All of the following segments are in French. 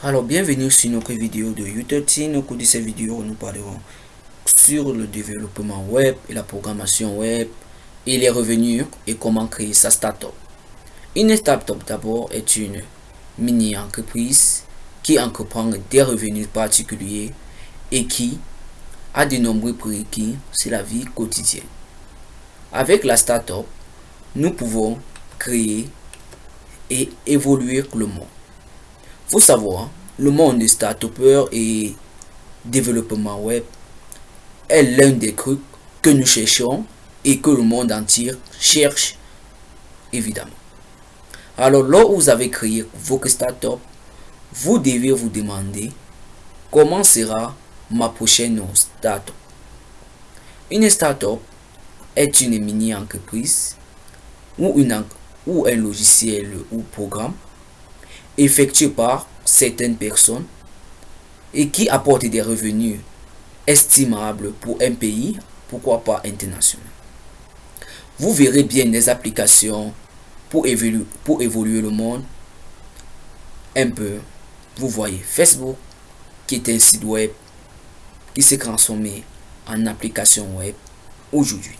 Alors bienvenue sur notre vidéo de U13. Au cours de cette vidéo, nous parlerons sur le développement web et la programmation web et les revenus et comment créer sa startup. Une startup d'abord est une mini-entreprise qui entreprend des revenus particuliers et qui a de nombreux prérequis sur la vie quotidienne. Avec la startup, nous pouvons créer et évoluer le monde faut savoir, le monde des start et développement web est l'un des trucs que nous cherchons et que le monde entier cherche, évidemment. Alors, où vous avez créé votre startup, vous devez vous demander comment sera ma prochaine startup. Une startup est une mini-entreprise ou un logiciel ou programme effectué par certaines personnes et qui apporte des revenus estimables pour un pays, pourquoi pas international. Vous verrez bien des applications pour évoluer, pour évoluer le monde un peu. Vous voyez Facebook, qui est un site web qui s'est transformé en application web aujourd'hui.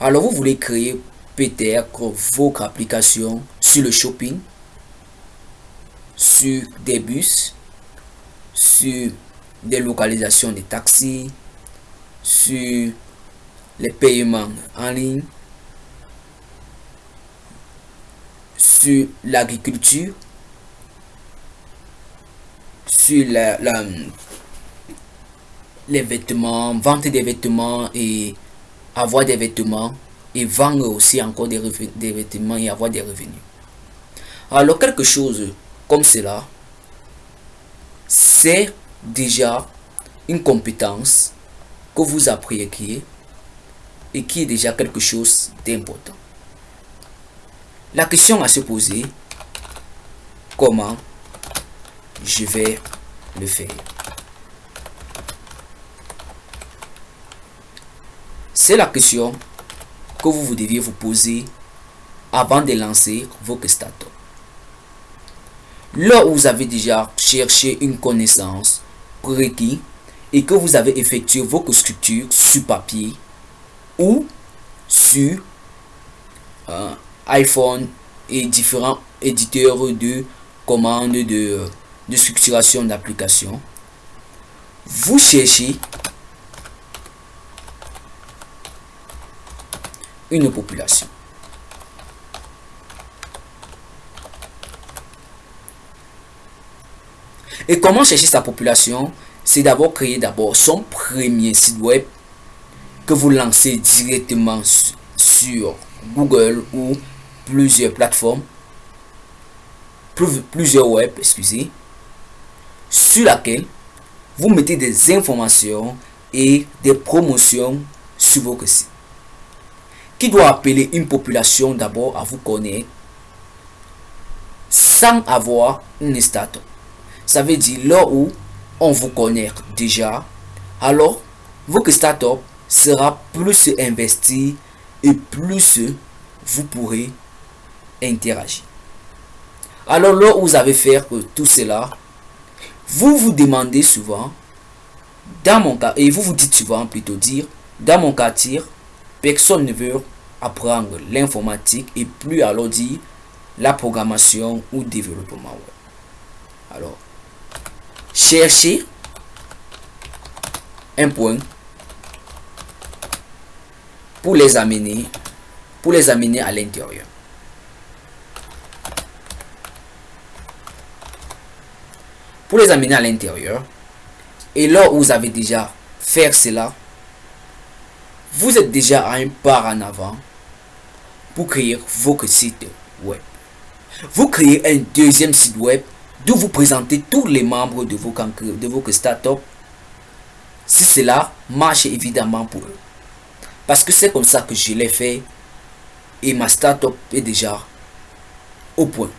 Alors vous voulez créer peut-être votre application sur le shopping? Sur des bus, sur des localisations de taxis, sur les paiements en ligne, sur l'agriculture, sur la, les vêtements, vente des vêtements et avoir des vêtements et vendre aussi encore des, des vêtements et avoir des revenus. Alors quelque chose comme cela, c'est déjà une compétence que vous apprenez et qui est déjà quelque chose d'important. La question à se poser, comment je vais le faire? C'est la question que vous deviez vous poser avant de lancer vos startups. Là où vous avez déjà cherché une connaissance prérequis et que vous avez effectué vos structures sur papier ou sur euh, iPhone et différents éditeurs de commandes de, de structuration d'application, vous cherchez une population. Et comment chercher sa population? C'est d'abord créer d'abord son premier site web que vous lancez directement sur Google ou plusieurs plateformes, plusieurs web, excusez, sur laquelle vous mettez des informations et des promotions sur votre site. Qui doit appeler une population d'abord à vous connaître sans avoir une startup. Ça veut dire là où on vous connaît déjà, alors votre startup sera plus investi et plus vous pourrez interagir. Alors là où vous avez fait tout cela, vous vous demandez souvent, dans mon cas, et vous vous dites souvent plutôt dire, dans mon quartier, personne ne veut apprendre l'informatique et plus alors dire la programmation ou développement. Alors, chercher un point. Pour les amener pour les amener à l'intérieur. Pour les amener à l'intérieur et là où vous avez déjà fait cela vous êtes déjà à un pas en avant pour créer votre site web. Vous créez un deuxième site web de vous présenter tous les membres de vos, de vos startups si cela marche évidemment pour eux. Parce que c'est comme ça que je l'ai fait et ma startup est déjà au point.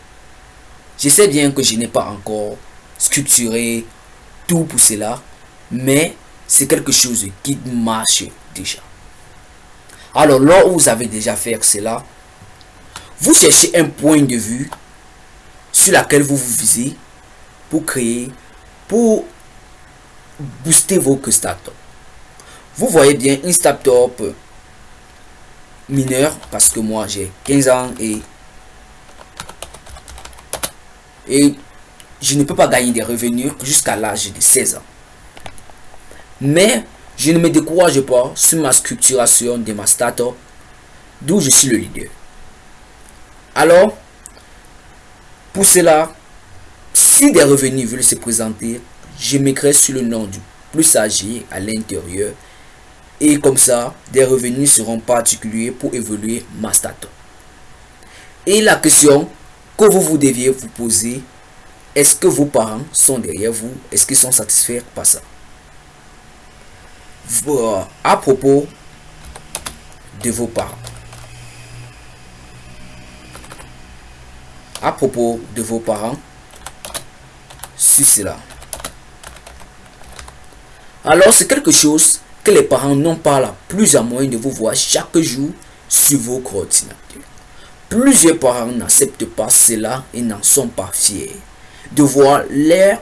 Je sais bien que je n'ai pas encore structuré tout pour cela, mais c'est quelque chose qui marche déjà. Alors où vous avez déjà fait cela, vous cherchez un point de vue sur laquelle vous vous visez pour créer, pour booster vos startups. Vous voyez bien une startup mineur parce que moi j'ai 15 ans et et je ne peux pas gagner des revenus jusqu'à l'âge de 16 ans. Mais je ne me décourage pas sur ma structuration de ma startup, d'où je suis le leader. Alors, pour cela, si des revenus veulent se présenter, je m'écris sur le nom du plus âgé à l'intérieur. Et comme ça, des revenus seront particuliers pour évoluer ma startup. Et la question que vous, vous deviez vous poser, est-ce que vos parents sont derrière vous? Est-ce qu'ils sont satisfaits par ça? À propos de vos parents. À propos de vos parents, sur cela. Alors c'est quelque chose que les parents n'ont pas la plus à moins de vous voir chaque jour sur vos ordinateurs. Plusieurs parents n'acceptent pas cela et n'en sont pas fiers de voir leur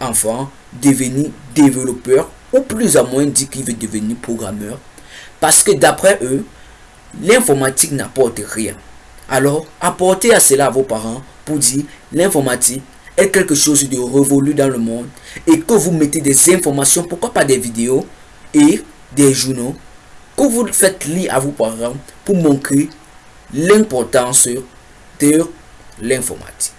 enfant devenir développeur ou plus à moins dit qu'il veut devenir programmeur parce que d'après eux, l'informatique n'apporte rien. Alors, apportez à cela à vos parents pour dire l'informatique est quelque chose de révolu dans le monde et que vous mettez des informations, pourquoi pas des vidéos et des journaux que vous faites lire à vos parents pour montrer l'importance de l'informatique.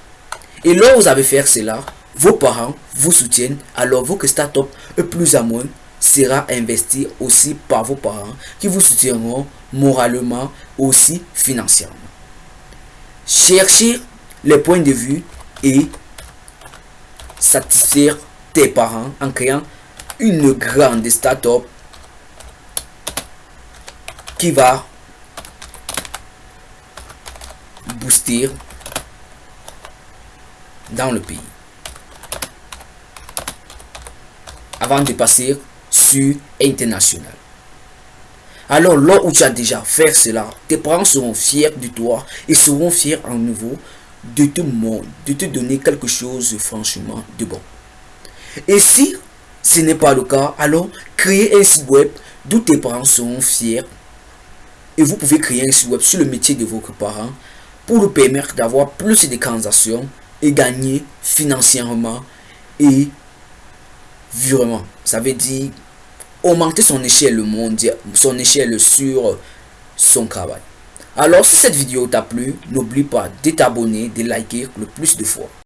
Et là vous avez fait cela, vos parents vous soutiennent, alors votre start-up plus à moins sera investi aussi par vos parents qui vous soutiendront moralement aussi financièrement. Cherchez les points de vue et satisfaire tes parents en créant une grande start-up qui va booster dans le pays. Avant de passer sur international. Alors là où tu as déjà fait cela, tes parents seront fiers de toi et seront fiers en nouveau de te, de te donner quelque chose franchement de bon. Et si ce n'est pas le cas, alors créez un site web d'où tes parents seront fiers. Et vous pouvez créer un site web sur le métier de vos parents pour vous permettre d'avoir plus de transactions et gagner financièrement et vraiment. Ça veut dire augmenter son échelle mondiale, son échelle sur son travail. Alors si cette vidéo t'a plu, n'oublie pas de t'abonner, de liker le plus de fois.